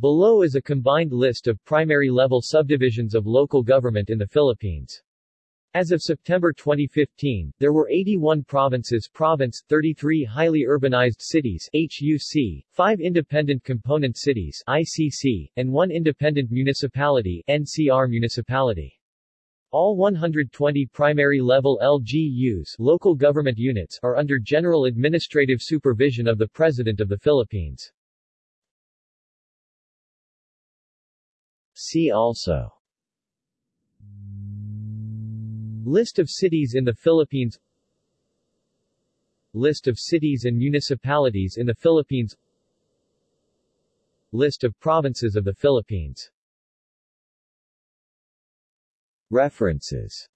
Below is a combined list of primary-level subdivisions of local government in the Philippines. As of September 2015, there were 81 provinces province, 33 highly urbanized cities HUC, 5 independent component cities ICC, and 1 independent municipality NCR municipality. All 120 primary-level LGUs local government units are under general administrative supervision of the President of the Philippines. See also. List of cities in the Philippines. List of cities and municipalities in the Philippines. List of provinces of the Philippines. References